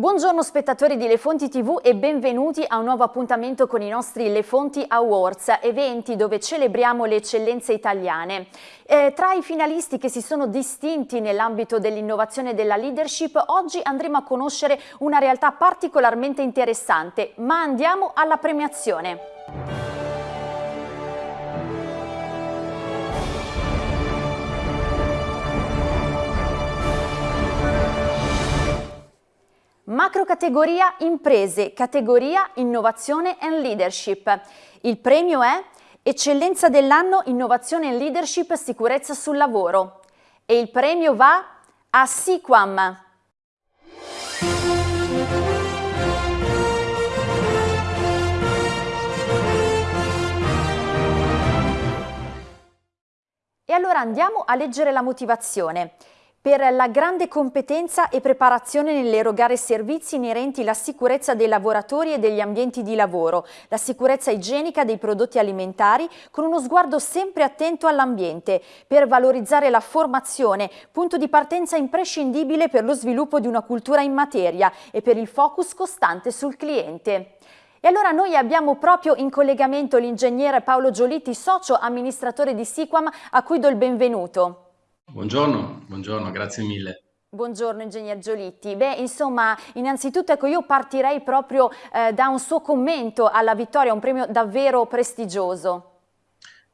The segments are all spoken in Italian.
Buongiorno spettatori di Le Fonti TV e benvenuti a un nuovo appuntamento con i nostri Le Fonti Awards, eventi dove celebriamo le eccellenze italiane. Eh, tra i finalisti che si sono distinti nell'ambito dell'innovazione e della leadership, oggi andremo a conoscere una realtà particolarmente interessante, ma andiamo alla premiazione. Macro categoria imprese, categoria innovazione and leadership. Il premio è Eccellenza dell'anno innovazione and leadership sicurezza sul lavoro. E il premio va a Siquam. E allora andiamo a leggere la motivazione per la grande competenza e preparazione nell'erogare servizi inerenti alla sicurezza dei lavoratori e degli ambienti di lavoro, la sicurezza igienica dei prodotti alimentari con uno sguardo sempre attento all'ambiente, per valorizzare la formazione, punto di partenza imprescindibile per lo sviluppo di una cultura in materia e per il focus costante sul cliente. E allora noi abbiamo proprio in collegamento l'ingegnere Paolo Giolitti, socio amministratore di Siquam, a cui do il benvenuto. Buongiorno, buongiorno, grazie mille. Buongiorno ingegner Giolitti. Beh, insomma, innanzitutto ecco, io partirei proprio eh, da un suo commento alla vittoria, un premio davvero prestigioso.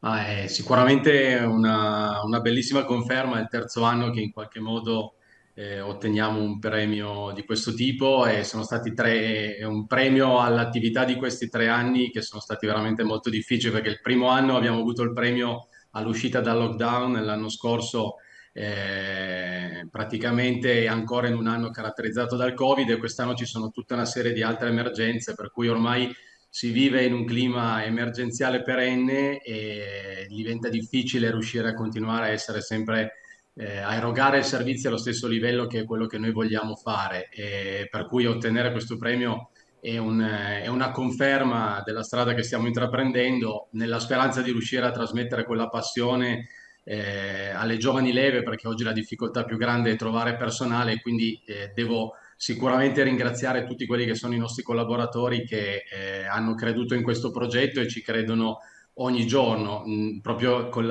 Ah, è sicuramente una, una, bellissima conferma, è il terzo anno che in qualche modo eh, otteniamo un premio di questo tipo e sono stati tre, un premio all'attività di questi tre anni che sono stati veramente molto difficili perché il primo anno abbiamo avuto il premio all'uscita dal lockdown, l'anno scorso eh, praticamente ancora in un anno caratterizzato dal Covid e quest'anno ci sono tutta una serie di altre emergenze, per cui ormai si vive in un clima emergenziale perenne e diventa difficile riuscire a continuare a essere sempre eh, a erogare servizi allo stesso livello che è quello che noi vogliamo fare. E per cui ottenere questo premio è, un, è, una conferma della strada che stiamo intraprendendo nella speranza di riuscire a trasmettere quella passione eh, alle giovani leve perché oggi la difficoltà più grande è trovare personale quindi eh, devo sicuramente ringraziare tutti quelli che sono i nostri collaboratori che eh, hanno creduto in questo progetto e ci credono ogni giorno. Mm, proprio con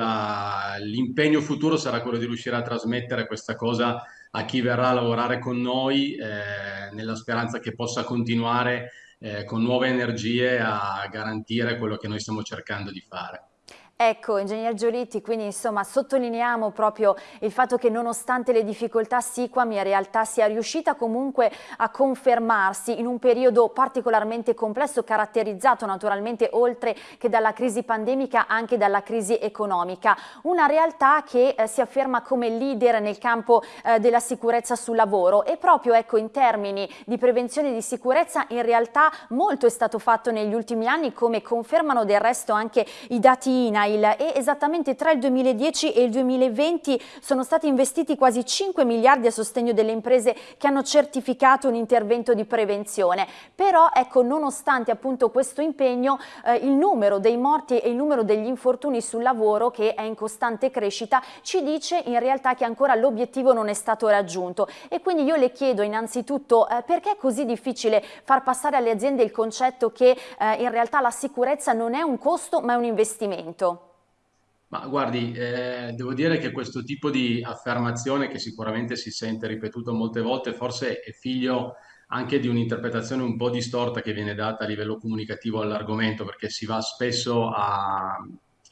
l'impegno futuro sarà quello di riuscire a trasmettere questa cosa a chi verrà a lavorare con noi eh, nella speranza che possa continuare eh, con nuove energie a garantire quello che noi stiamo cercando di fare. Ecco, ingegner Giolitti, quindi insomma sottolineiamo proprio il fatto che nonostante le difficoltà Siquam in realtà sia riuscita comunque a confermarsi in un periodo particolarmente complesso, caratterizzato naturalmente oltre che dalla crisi pandemica anche dalla crisi economica. Una realtà che eh, si afferma come leader nel campo eh, della sicurezza sul lavoro e proprio ecco in termini di prevenzione di sicurezza in realtà molto è stato fatto negli ultimi anni come confermano del resto anche i dati INA INAIL e esattamente tra il 2010 e il 2020 sono stati investiti quasi 5 miliardi a sostegno delle imprese che hanno certificato un intervento di prevenzione. Però ecco, nonostante appunto questo impegno, eh, il numero dei morti e il numero degli infortuni sul lavoro che è in costante crescita ci dice in realtà che ancora l'obiettivo non è stato raggiunto e quindi io le chiedo innanzitutto eh, perché è così difficile far passare alle aziende il concetto che eh, in realtà la sicurezza non è un costo ma è un investimento? Ma guardi, eh, devo dire che questo tipo di affermazione, che sicuramente si sente ripetuto molte volte, forse è figlio anche di un'interpretazione un po' distorta che viene data a livello comunicativo all'argomento, perché si va spesso a,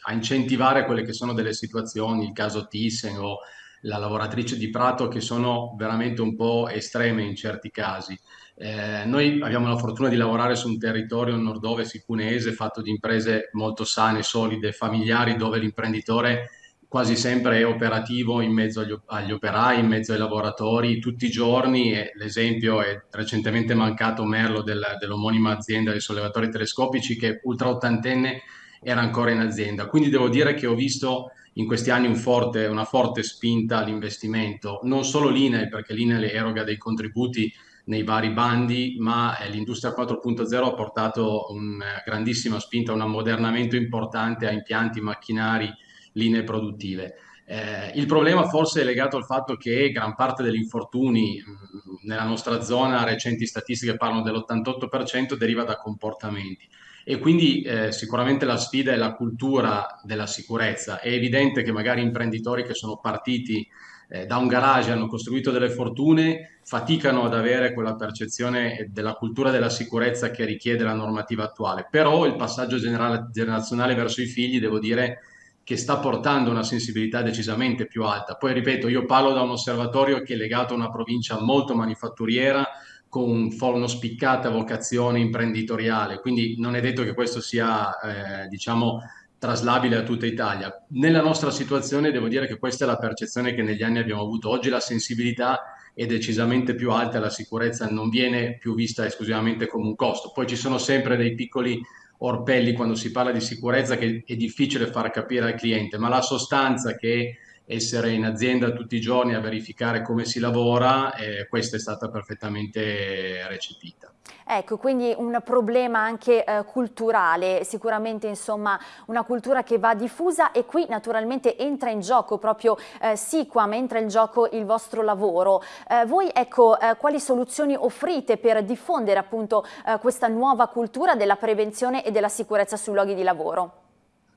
a incentivare quelle che sono delle situazioni, il caso Thyssen o la lavoratrice di Prato, che sono veramente un po' estreme in certi casi. Eh, noi abbiamo la fortuna di lavorare su un territorio nord-ovest cunese fatto di imprese molto sane, solide, familiari, dove l'imprenditore quasi sempre è operativo in mezzo agli, agli, operai, in mezzo ai lavoratori, tutti i giorni. L'esempio è recentemente mancato Merlo del, dell'omonima azienda dei sollevatori telescopici che ultra ottantenne era ancora in azienda. Quindi devo dire che ho visto in questi anni un forte, una forte spinta all'investimento, non solo l'INEL, perché l'INEL eroga dei contributi nei vari bandi, ma eh, l'industria 4.0 ha portato una grandissima spinta, un ammodernamento importante a impianti, macchinari linee produttive. Eh, il problema forse è legato al fatto che gran parte degli infortuni mh, nella nostra zona, recenti statistiche parlano dell'88%, deriva da comportamenti. E quindi eh, sicuramente la sfida è la cultura della sicurezza. È evidente che magari imprenditori che sono partiti eh, da un garage hanno costruito delle fortune, faticano ad avere quella percezione della cultura della sicurezza che richiede la normativa attuale. Però il passaggio generazionale verso i figli, devo dire, che sta portando una sensibilità decisamente più alta. Poi ripeto, io parlo da un osservatorio che è legato a una provincia molto manifatturiera, con una spiccata vocazione imprenditoriale, quindi non è detto che questo sia, eh, diciamo, traslabile a tutta Italia. Nella nostra situazione devo dire che questa è la percezione che negli anni abbiamo avuto. Oggi la sensibilità è decisamente più alta, la sicurezza non viene più vista esclusivamente come un costo. Poi ci sono sempre dei piccoli orpelli quando si parla di sicurezza che è difficile far capire al cliente, ma la sostanza che essere in azienda tutti i giorni a verificare come si lavora, eh, questa è stata perfettamente recepita. Ecco, quindi un problema anche eh, culturale, sicuramente insomma una cultura che va diffusa e qui naturalmente entra in gioco proprio eh, Siquam, entra in gioco il vostro lavoro. Eh, voi ecco, eh, quali soluzioni offrite per diffondere appunto eh, questa nuova cultura della prevenzione e della sicurezza sui luoghi di lavoro?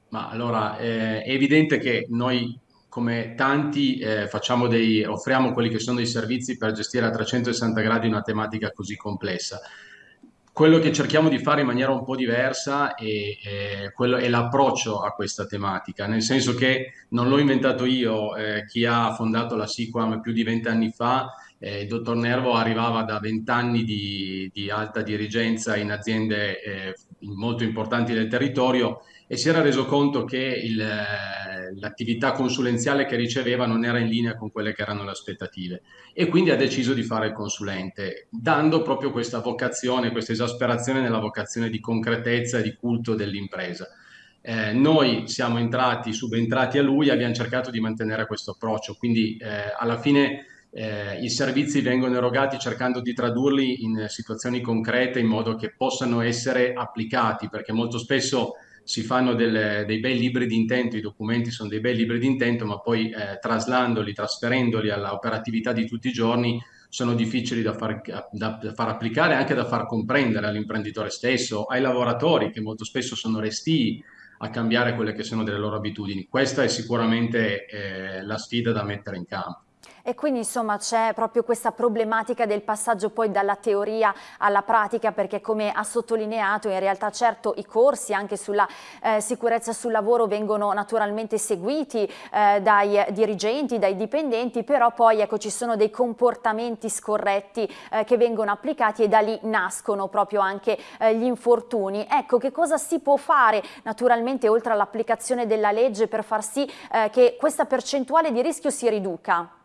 Ma allora, eh, è evidente che noi come tanti eh, dei, offriamo quelli che sono dei servizi per gestire a 360 gradi una tematica così complessa. Quello che cerchiamo di fare in maniera un po' diversa è, è, è l'approccio a questa tematica, nel senso che non l'ho inventato io, eh, chi ha fondato la SIQUAM più di vent'anni fa, eh, il dottor Nervo arrivava da vent'anni di, di, alta dirigenza in aziende eh, molto importanti del territorio e si era reso conto che l'attività consulenziale che riceveva non era in linea con quelle che erano le aspettative e quindi ha deciso di fare il consulente, dando proprio questa vocazione, questa esasperazione nella vocazione di concretezza e di culto dell'impresa. Eh, noi siamo entrati, subentrati a lui, abbiamo cercato di mantenere questo approccio, quindi eh, alla fine eh, i servizi vengono erogati cercando di tradurli in situazioni concrete in modo che possano essere applicati, perché molto spesso si fanno delle, dei bei libri di intento, i documenti sono dei bei libri di intento, ma poi eh, traslandoli, trasferendoli all'operatività di tutti i giorni sono difficili da far, da, da far applicare e anche da far comprendere all'imprenditore stesso, ai lavoratori che molto spesso sono restii a cambiare quelle che sono delle loro abitudini. Questa è sicuramente eh, la sfida da mettere in campo. E quindi insomma c'è proprio questa problematica del passaggio poi dalla teoria alla pratica perché come ha sottolineato in realtà certo i corsi anche sulla eh, sicurezza sul lavoro vengono naturalmente seguiti eh, dai dirigenti, dai dipendenti, però poi ecco ci sono dei comportamenti scorretti eh, che vengono applicati e da lì nascono proprio anche eh, gli infortuni. Ecco che cosa si può fare naturalmente oltre all'applicazione della legge per far sì eh, che questa percentuale di rischio si riduca?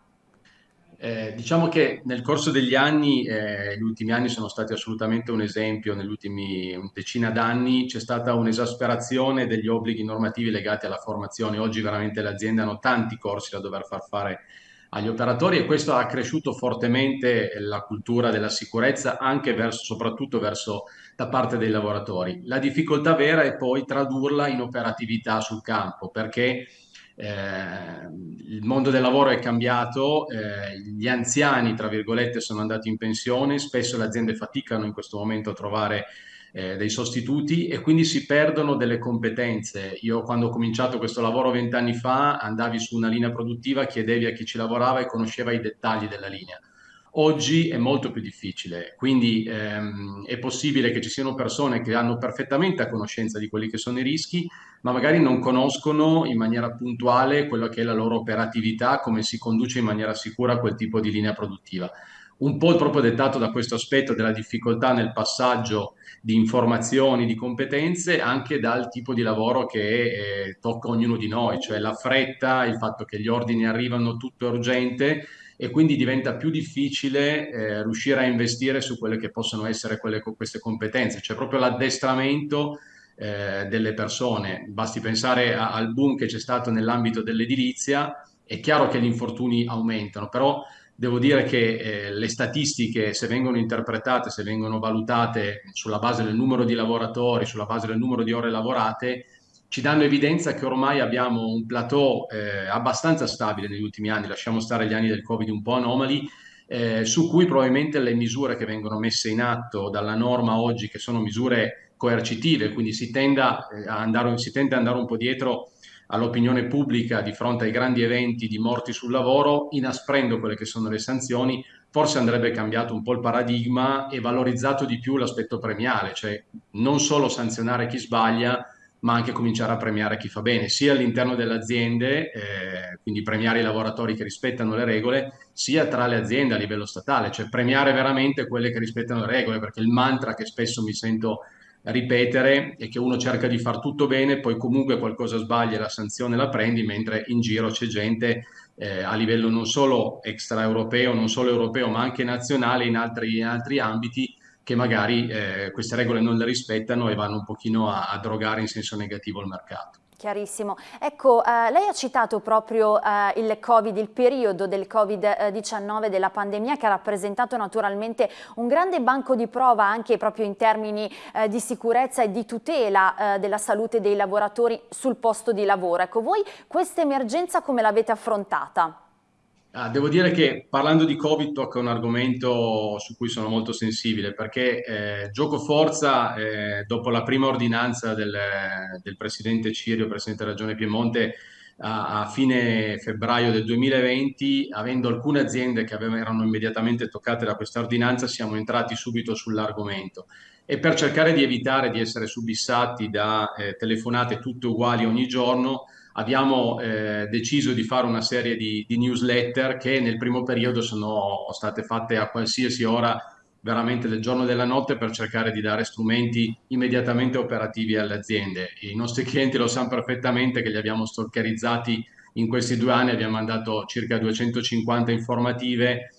Eh, diciamo che nel corso degli anni, eh, gli ultimi anni sono stati assolutamente un esempio, negli ultimi decina d'anni c'è stata un'esasperazione degli obblighi normativi legati alla formazione. Oggi veramente le aziende hanno tanti corsi da dover far fare agli operatori e questo ha accresciuto fortemente la cultura della sicurezza anche verso, soprattutto verso da parte dei lavoratori. La difficoltà vera è poi tradurla in operatività sul campo perché eh, il mondo del lavoro è cambiato, eh, gli anziani, tra virgolette, sono andati in pensione, spesso le aziende faticano in questo momento a trovare eh, dei sostituti e quindi si perdono delle competenze. Io quando ho cominciato questo lavoro vent'anni fa andavi su una linea produttiva, chiedevi a chi ci lavorava e conosceva i dettagli della linea. Oggi è molto più difficile, quindi ehm, è possibile che ci siano persone che hanno perfettamente a conoscenza di quelli che sono i rischi, ma magari non conoscono in maniera puntuale quella che è la loro operatività, come si conduce in maniera sicura quel tipo di linea produttiva. Un po' proprio dettato da questo aspetto della difficoltà nel passaggio di informazioni, di competenze, anche dal tipo di lavoro che eh, tocca ognuno di noi, cioè la fretta, il fatto che gli ordini arrivano tutto urgente e quindi diventa più difficile eh, riuscire a investire su quelle che possono essere quelle, queste competenze, cioè proprio l'addestramento eh, delle persone. Basti pensare a, al boom che c'è stato nell'ambito dell'edilizia, è chiaro che gli infortuni aumentano, però devo dire che eh, le statistiche, se vengono interpretate, se vengono valutate sulla base del numero di lavoratori, sulla base del numero di ore lavorate, ci danno evidenza che ormai abbiamo un plateau eh, abbastanza stabile negli ultimi anni, lasciamo stare gli anni del Covid un po' anomali, eh, su cui probabilmente le misure che vengono messe in atto dalla norma oggi, che sono misure coercitive, quindi si, tenda, eh, andare, si tende ad andare un po' dietro all'opinione pubblica di fronte ai grandi eventi di morti sul lavoro, inasprendo quelle che sono le sanzioni, forse andrebbe cambiato un po' il paradigma e valorizzato di più l'aspetto premiale, cioè non solo sanzionare chi sbaglia, ma anche cominciare a premiare chi fa bene, sia all'interno delle aziende, eh, quindi premiare i lavoratori che rispettano le regole, sia tra le aziende a livello statale, cioè premiare veramente quelle che rispettano le regole, perché il mantra che spesso mi sento ripetere è che uno cerca di far tutto bene, poi comunque qualcosa sbaglia e la sanzione la prendi, mentre in giro c'è gente eh, a livello non solo extraeuropeo, non solo europeo, ma anche nazionale in altri, in altri ambiti che magari eh, queste regole non le rispettano e vanno un pochino a, a drogare in senso negativo il mercato. Chiarissimo. Ecco, eh, lei ha citato proprio eh, il Covid, il periodo del Covid-19, della pandemia, che ha rappresentato naturalmente un grande banco di prova anche proprio in termini eh, di sicurezza e di tutela eh, della salute dei lavoratori sul posto di lavoro. Ecco, voi questa emergenza come l'avete affrontata? Ah, devo dire che parlando di Covid tocca un argomento su cui sono molto sensibile perché eh, gioco forza eh, dopo la prima ordinanza del, del, presidente Cirio, presidente della Regione Piemonte, a, a, fine febbraio del 2020, avendo alcune aziende che avevano, erano immediatamente toccate da questa ordinanza, siamo entrati subito sull'argomento. E per cercare di evitare di essere subissati da eh, telefonate tutte uguali ogni giorno, abbiamo eh, deciso di fare una serie di, di, newsletter che nel primo periodo sono state fatte a qualsiasi ora veramente del giorno e della notte per cercare di dare strumenti immediatamente operativi alle aziende. I nostri clienti lo sanno perfettamente che li abbiamo stalkerizzati in questi due anni, abbiamo mandato circa 250 informative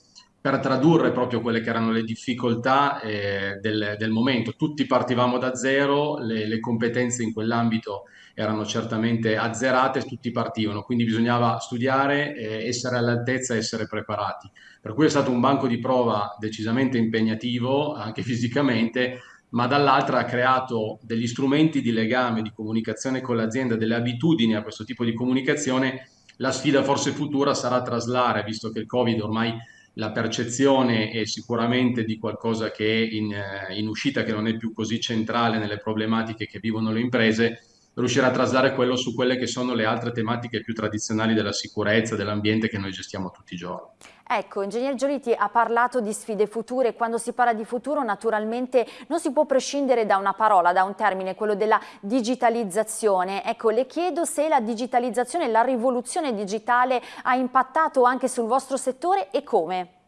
per tradurre proprio quelle che erano le difficoltà eh, del, del, momento. Tutti partivamo da zero, le, le competenze in quell'ambito erano certamente azzerate, tutti partivano, quindi bisognava studiare, eh, essere all'altezza, essere preparati. Per cui è stato un banco di prova decisamente impegnativo, anche fisicamente, ma dall'altra ha creato degli strumenti di legame, di comunicazione con l'azienda, delle abitudini a questo tipo di comunicazione. La sfida forse futura sarà traslare, visto che il Covid ormai la percezione è sicuramente di qualcosa che è in, eh, in, uscita, che non è più così centrale nelle problematiche che vivono le imprese, riuscire a traslare quello su quelle che sono le altre tematiche più tradizionali della sicurezza, dell'ambiente che noi gestiamo tutti i giorni. Ecco, Ingegner Giolitti ha parlato di sfide future, quando si parla di futuro naturalmente non si può prescindere da una parola, da un termine, quello della digitalizzazione. Ecco, le chiedo se la digitalizzazione, la rivoluzione digitale ha impattato anche sul vostro settore e come?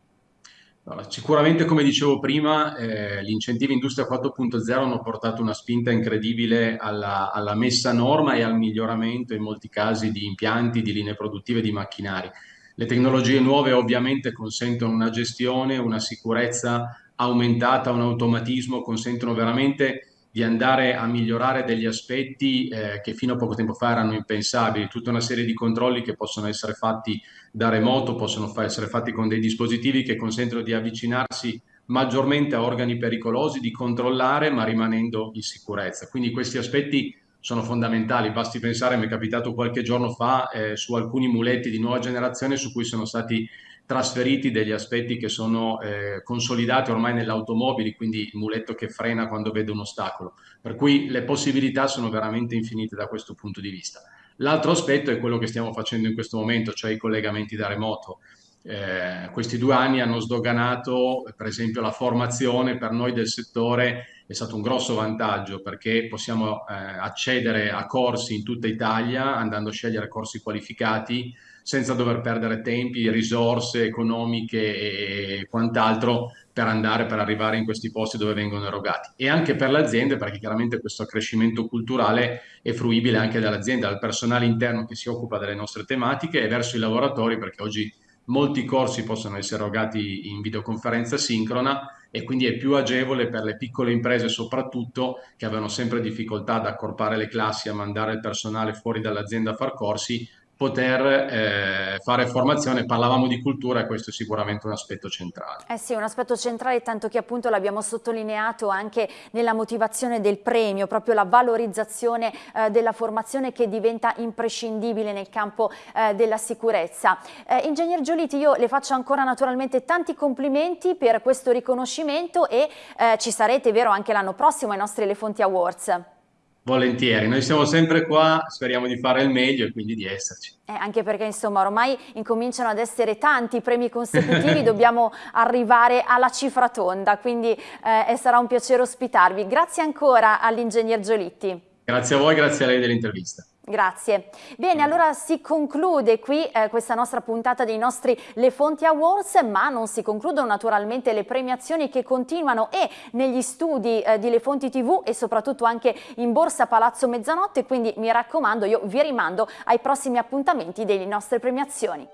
Sicuramente, come dicevo prima, eh, gli incentivi Industria 4.0 hanno portato una spinta incredibile alla, alla, messa a norma e al miglioramento in molti casi di impianti, di linee produttive, di macchinari. Le tecnologie nuove ovviamente consentono una gestione, una sicurezza aumentata, un automatismo, consentono veramente di andare a migliorare degli aspetti eh, che fino a poco tempo fa erano impensabili, tutta una serie di controlli che possono essere fatti da remoto, possono fa essere fatti con dei dispositivi che consentono di avvicinarsi maggiormente a organi pericolosi, di controllare ma rimanendo in sicurezza. Quindi questi aspetti sono fondamentali. Basti pensare, mi è capitato qualche giorno fa, eh, su alcuni muletti di nuova generazione su cui sono stati trasferiti degli aspetti che sono eh, consolidati ormai nelle automobili, quindi il muletto che frena quando vede un ostacolo. Per cui le possibilità sono veramente infinite da questo punto di vista. L'altro aspetto è quello che stiamo facendo in questo momento, cioè i collegamenti da remoto. Eh, questi due anni hanno sdoganato, per esempio, la formazione per noi del settore è stato un grosso vantaggio perché possiamo eh, accedere a corsi in tutta Italia andando a scegliere corsi qualificati senza dover perdere tempi, risorse economiche e quant'altro per andare, per arrivare in questi posti dove vengono erogati. E anche per le aziende, perché chiaramente questo accrescimento culturale è fruibile anche dall'azienda, dal personale interno che si occupa delle nostre tematiche e verso i lavoratori, perché oggi molti corsi possono essere erogati in videoconferenza sincrona e quindi è più agevole per le piccole imprese soprattutto che avevano sempre difficoltà ad accorpare le classi, a mandare il personale fuori dall'azienda a far corsi, poter eh, fare formazione. Parlavamo di cultura e questo è sicuramente un aspetto centrale. Eh sì, un aspetto centrale, tanto che appunto l'abbiamo sottolineato anche nella motivazione del premio, proprio la valorizzazione eh, della formazione che diventa imprescindibile nel campo eh, della sicurezza. Eh, Ingegner Gioliti, io le faccio ancora naturalmente tanti complimenti per questo riconoscimento e eh, ci sarete, vero, anche l'anno prossimo ai nostri Elefonti Awards. Volentieri, noi siamo sempre qua, speriamo di fare il meglio e quindi di esserci. Eh, anche perché insomma ormai incominciano ad essere tanti premi consecutivi, dobbiamo arrivare alla cifra tonda, quindi eh, sarà un piacere ospitarvi. Grazie ancora all'ingegner Giolitti. Grazie a voi, grazie a lei dell'intervista. Grazie. Bene, allora si conclude qui eh, questa nostra puntata dei nostri Le Fonti Awards, ma non si concludono naturalmente le premiazioni che continuano e negli studi eh, di Le Fonti TV e soprattutto anche in Borsa Palazzo Mezzanotte, quindi mi raccomando, io vi rimando ai prossimi appuntamenti delle nostre premiazioni.